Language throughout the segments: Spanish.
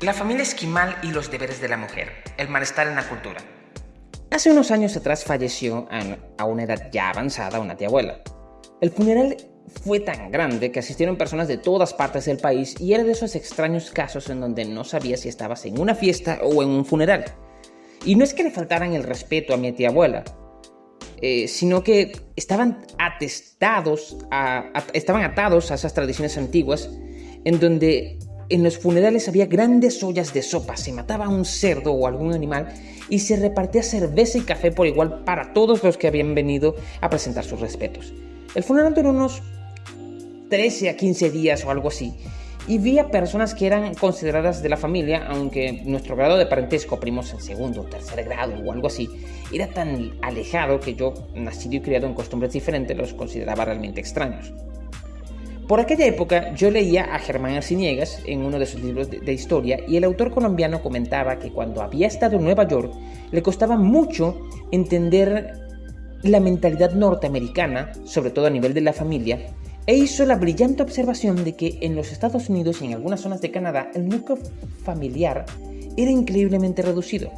La familia esquimal y los deberes de la mujer, el malestar en la cultura. Hace unos años atrás falleció a una edad ya avanzada una tía abuela. El funeral fue tan grande que asistieron personas de todas partes del país y era de esos extraños casos en donde no sabía si estabas en una fiesta o en un funeral. Y no es que le faltaran el respeto a mi tía abuela, eh, sino que estaban atestados, estaban atados a esas tradiciones antiguas en donde en los funerales había grandes ollas de sopa, se mataba a un cerdo o algún animal y se repartía cerveza y café por igual para todos los que habían venido a presentar sus respetos. El funeral duró unos 13 a 15 días o algo así. Y vi a personas que eran consideradas de la familia, aunque nuestro grado de parentesco, primos en segundo o tercer grado o algo así, era tan alejado que yo, nacido y criado en costumbres diferentes, los consideraba realmente extraños. Por aquella época yo leía a Germán Arciniegas en uno de sus libros de, historia y el autor colombiano comentaba que cuando había estado en Nueva York le costaba mucho entender la mentalidad norteamericana, sobre todo a nivel de la familia, e hizo la brillante observación de que en los Estados Unidos y en algunas zonas de Canadá el núcleo familiar era increíblemente reducido.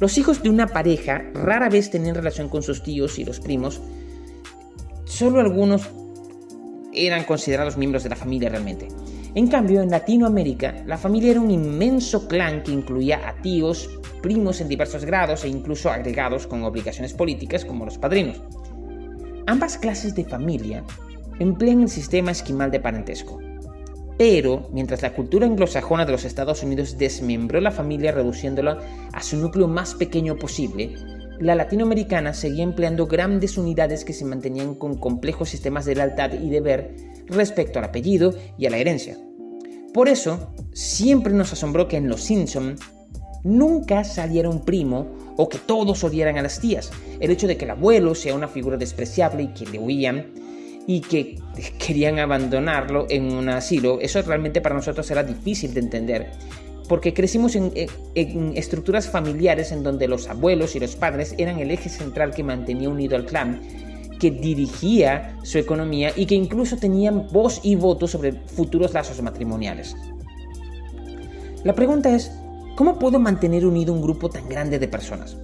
Los hijos de una pareja rara vez tenían relación con sus tíos y los primos, solo algunos eran considerados miembros de la familia realmente. En cambio, en Latinoamérica, la familia era un inmenso clan que incluía a tíos, primos en diversos grados e incluso agregados con obligaciones políticas como los padrinos. Ambas clases de familia emplean el sistema esquimal de parentesco. Pero, mientras la cultura anglosajona de los Estados Unidos desmembró la familia reduciéndola a su núcleo más pequeño posible, la latinoamericana seguía empleando grandes unidades que se mantenían con complejos sistemas de lealtad y deber respecto al apellido y a la herencia. Por eso, siempre nos asombró que en Los Simpson nunca saliera un primo o que todos odiaran a las tías. El hecho de que el abuelo sea una figura despreciable y que le huían y que querían abandonarlo en un asilo, eso realmente para nosotros era difícil de entender, porque crecimos en, estructuras familiares en donde los abuelos y los padres eran el eje central que mantenía unido al clan, que dirigía su economía y que incluso tenían voz y voto sobre futuros lazos matrimoniales. La pregunta es, ¿cómo puedo mantener unido un grupo tan grande de personas?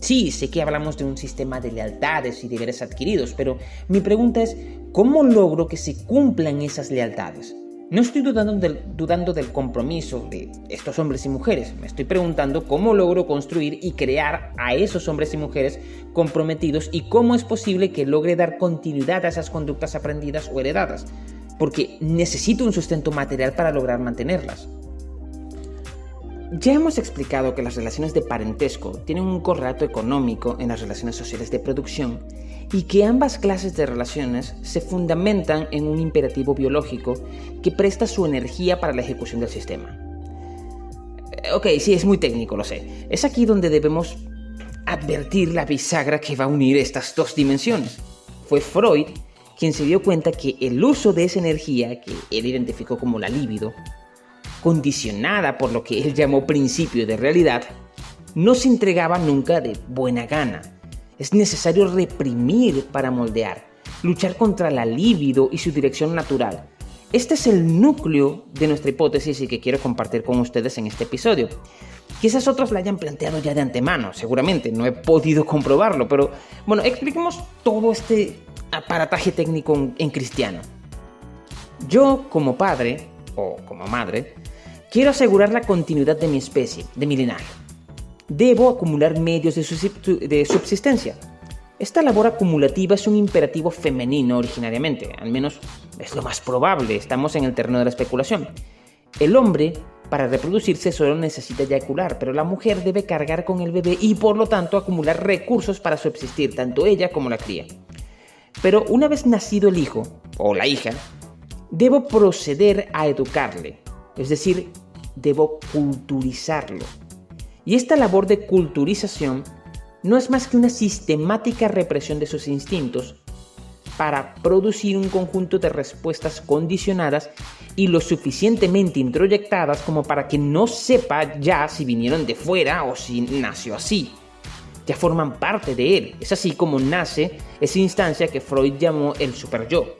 Sí, sé que hablamos de un sistema de lealtades y deberes adquiridos, pero mi pregunta es, ¿cómo logro que se cumplan esas lealtades? No estoy dudando del, compromiso de estos hombres y mujeres, me estoy preguntando cómo logro construir y crear a esos hombres y mujeres comprometidos y cómo es posible que logre dar continuidad a esas conductas aprendidas o heredadas, porque necesito un sustento material para lograr mantenerlas. Ya hemos explicado que las relaciones de parentesco tienen un correlato económico en las relaciones sociales de producción y que ambas clases de relaciones se fundamentan en un imperativo biológico que presta su energía para la ejecución del sistema. Eh, ok, sí, es muy técnico, lo sé. Es aquí donde debemos advertir la bisagra que va a unir estas dos dimensiones. Fue Freud quien se dio cuenta que el uso de esa energía, que él identificó como la libido, condicionada por lo que él llamó principio de realidad, no se entregaba nunca de buena gana. Es necesario reprimir para moldear, luchar contra la libido y su dirección natural. Este es el núcleo de nuestra hipótesis y que quiero compartir con ustedes en este episodio. Quizás otros la hayan planteado ya de antemano, seguramente, no he podido comprobarlo, pero bueno, expliquemos todo este aparataje técnico en cristiano. Yo como padre, o como madre, Quiero asegurar la continuidad de mi especie, de mi linaje. Debo acumular medios de subsistencia. Esta labor acumulativa es un imperativo femenino originariamente, al menos es lo más probable, estamos en el terreno de la especulación. El hombre, para reproducirse, solo necesita eyacular, pero la mujer debe cargar con el bebé y por lo tanto acumular recursos para subsistir, tanto ella como la cría. Pero una vez nacido el hijo, o la hija, debo proceder a educarle, es decir, debo culturizarlo. Y esta labor de culturización no es más que una sistemática represión de sus instintos para producir un conjunto de respuestas condicionadas y lo suficientemente introyectadas como para que no sepa ya si vinieron de fuera o si nació así. Ya forman parte de él. Es así como nace esa instancia que Freud llamó el super yo.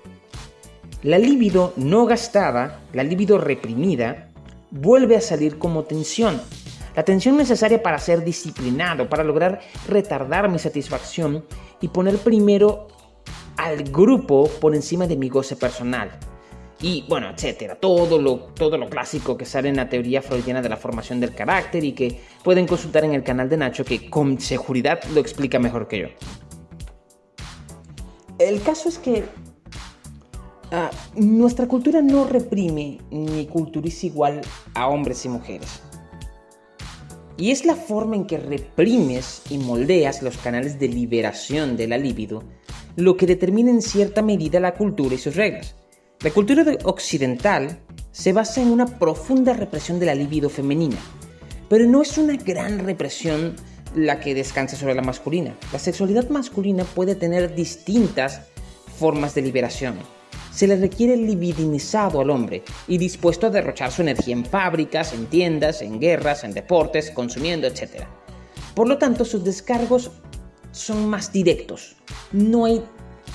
La libido no gastada, la libido reprimida, vuelve a salir como tensión. La tensión necesaria para ser disciplinado, para lograr retardar mi satisfacción y poner primero al grupo por encima de mi goce personal. Y bueno, etcétera. Todo lo, todo lo clásico que sale en la teoría freudiana de la formación del carácter y que pueden consultar en el canal de Nacho que con seguridad lo explica mejor que yo. El caso es que ah, nuestra cultura no reprime ni culturiza igual a hombres y mujeres. Y es la forma en que reprimes y moldeas los canales de liberación de la libido lo que determina en cierta medida la cultura y sus reglas. La cultura occidental se basa en una profunda represión de la libido femenina, pero no es una gran represión la que descansa sobre la masculina. La sexualidad masculina puede tener distintas formas de liberación. Se le requiere libidinizado al hombre y dispuesto a derrochar su energía en fábricas, en tiendas, en guerras, en deportes, consumiendo, etc. Por lo tanto, sus descargos son más directos, no hay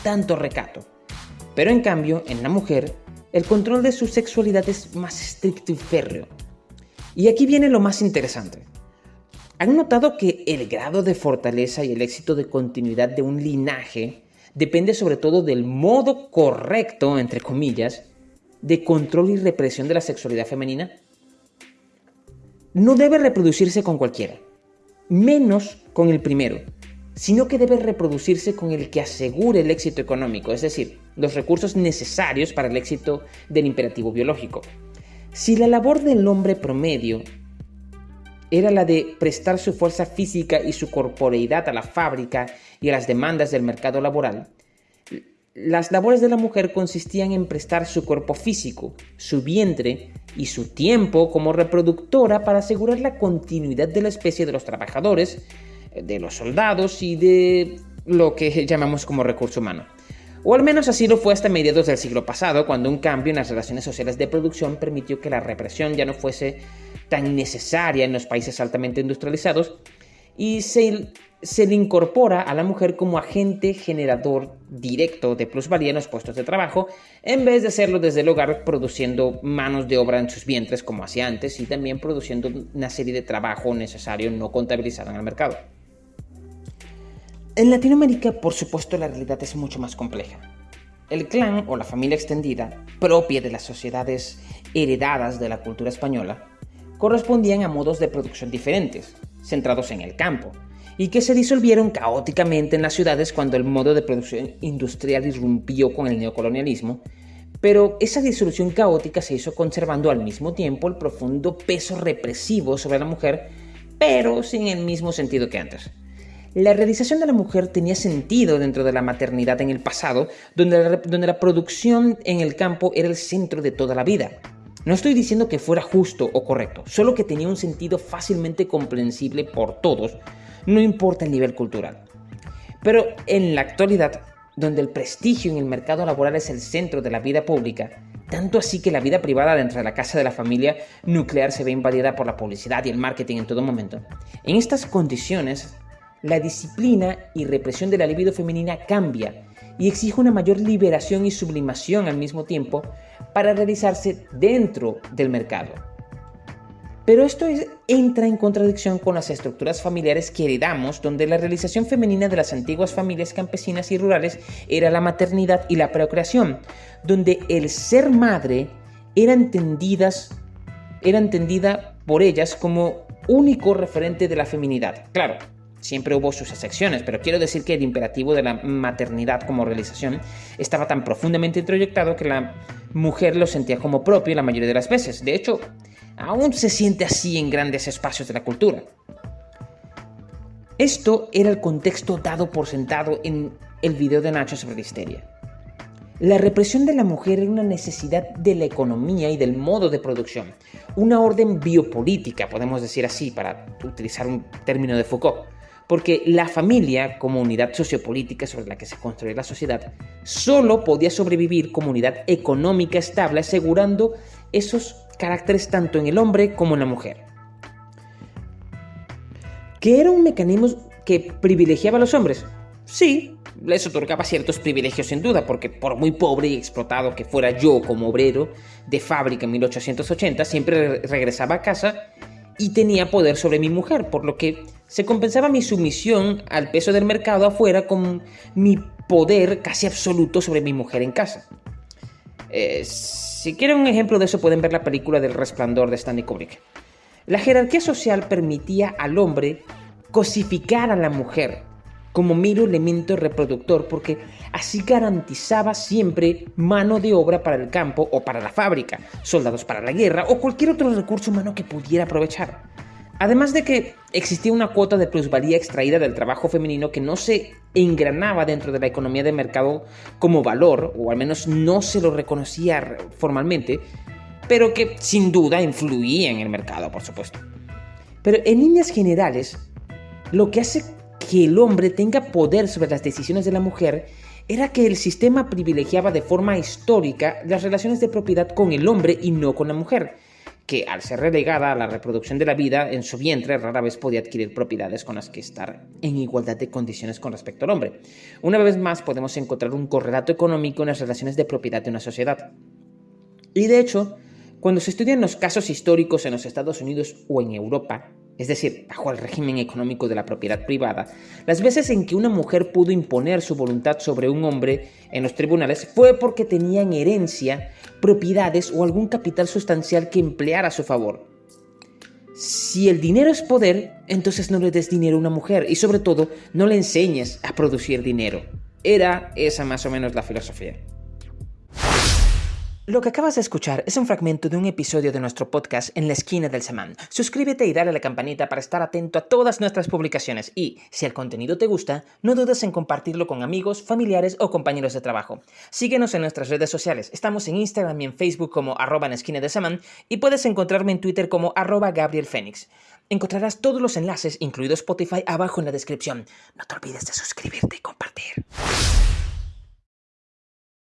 tanto recato. Pero en cambio, en la mujer, el control de su sexualidad es más estricto y férreo. Y aquí viene lo más interesante. ¿Han notado que el grado de fortaleza y el éxito de continuidad de un linaje depende sobre todo del modo correcto, entre comillas, de control y represión de la sexualidad femenina? No debe reproducirse con cualquiera, menos con el primero, sino que debe reproducirse con el que asegure el éxito económico, es decir, los recursos necesarios para el éxito del imperativo biológico. Si la labor del hombre promedio era la de prestar su fuerza física y su corporeidad a la fábrica y a las demandas del mercado laboral, las labores de la mujer consistían en prestar su cuerpo físico, su vientre y su tiempo como reproductora para asegurar la continuidad de la especie de los trabajadores, de los soldados y de lo que llamamos como recurso humano. O al menos así lo fue hasta mediados del siglo pasado, cuando un cambio en las relaciones sociales de producción permitió que la represión ya no fuese tan necesaria en los países altamente industrializados y se, se le incorpora a la mujer como agente generador directo de plusvalía en los puestos de trabajo, en vez de hacerlo desde el hogar produciendo manos de obra en sus vientres como hacía antes y también produciendo una serie de trabajo necesario no contabilizado en el mercado. En Latinoamérica, por supuesto, la realidad es mucho más compleja. El clan o la familia extendida, propia de las sociedades heredadas de la cultura española, correspondían a modos de producción diferentes, centrados en el campo, y que se disolvieron caóticamente en las ciudades cuando el modo de producción industrial irrumpió con el neocolonialismo, pero esa disolución caótica se hizo conservando al mismo tiempo el profundo peso represivo sobre la mujer, pero sin el mismo sentido que antes. La realización de la mujer tenía sentido dentro de la maternidad en el pasado, donde la, donde la producción en el campo era el centro de toda la vida. No estoy diciendo que fuera justo o correcto, solo que tenía un sentido fácilmente comprensible por todos, no importa el nivel cultural. Pero en la actualidad, donde el prestigio en el mercado laboral es el centro de la vida pública, tanto así que la vida privada dentro de la casa de la familia nuclear se ve invadida por la publicidad y el marketing en todo momento. En estas condiciones, la disciplina y represión de la libido femenina cambia y exige una mayor liberación y sublimación al mismo tiempo para realizarse dentro del mercado. Pero esto entra en contradicción con las estructuras familiares que heredamos, donde la realización femenina de las antiguas familias campesinas y rurales era la maternidad y la procreación, donde el ser madre era, entendidas, era entendida por ellas como único referente de la feminidad. Claro, Siempre hubo sus excepciones, pero quiero decir que el imperativo de la maternidad como realización estaba tan profundamente introyectado que la mujer lo sentía como propio la mayoría de las veces. De hecho, aún se siente así en grandes espacios de la cultura. Esto era el contexto dado por sentado en el video de Nacho sobre la histeria. La represión de la mujer era una necesidad de la economía y del modo de producción, una orden biopolítica, podemos decir así, para utilizar un término de Foucault porque la familia, como unidad sociopolítica sobre la que se construye la sociedad, solo podía sobrevivir como unidad económica estable, asegurando esos caracteres tanto en el hombre como en la mujer. ¿Que era un mecanismo que privilegiaba a los hombres? Sí, les otorgaba ciertos privilegios sin duda, porque por muy pobre y explotado que fuera yo como obrero de fábrica en 1880, siempre regresaba a casa y tenía poder sobre mi mujer, por lo que se compensaba mi sumisión al peso del mercado afuera con mi poder casi absoluto sobre mi mujer en casa. Eh, si quieren un ejemplo de eso pueden ver la película del resplandor de Stanley Kubrick. La jerarquía social permitía al hombre cosificar a la mujer como mero elemento reproductor porque así garantizaba siempre mano de obra para el campo o para la fábrica, soldados para la guerra o cualquier otro recurso humano que pudiera aprovechar. Además de que existía una cuota de plusvalía extraída del trabajo femenino que no se engranaba dentro de la economía de mercado como valor, o al menos no se lo reconocía formalmente, pero que sin duda influía en el mercado, por supuesto. Pero en líneas generales, lo que hace que el hombre tenga poder sobre las decisiones de la mujer era que el sistema privilegiaba de forma histórica las relaciones de propiedad con el hombre y no con la mujer, que al ser relegada a la reproducción de la vida en su vientre rara vez podía adquirir propiedades con las que estar en igualdad de condiciones con respecto al hombre. Una vez más podemos encontrar un correlato económico en las relaciones de propiedad de una sociedad. Y de hecho, cuando se estudian los casos históricos en los Estados Unidos o en Europa, es decir, bajo el régimen económico de la propiedad privada, las veces en que una mujer pudo imponer su voluntad sobre un hombre en los tribunales fue porque tenía en herencia propiedades o algún capital sustancial que empleara a su favor. Si el dinero es poder, entonces no le des dinero a una mujer y sobre todo no le enseñes a producir dinero. Era esa más o menos la filosofía. Lo que acabas de escuchar es un fragmento de un episodio de nuestro podcast En la esquina del semán. Suscríbete y dale a la campanita para estar atento a todas nuestras publicaciones y, si el contenido te gusta, no dudes en compartirlo con amigos, familiares o compañeros de trabajo. Síguenos en nuestras redes sociales. Estamos en Instagram y en Facebook como arroba en esquina del semán y puedes encontrarme en Twitter como arroba Gabriel Fénix. Encontrarás todos los enlaces, incluido Spotify, abajo en la descripción. No te olvides de suscribirte y compartir.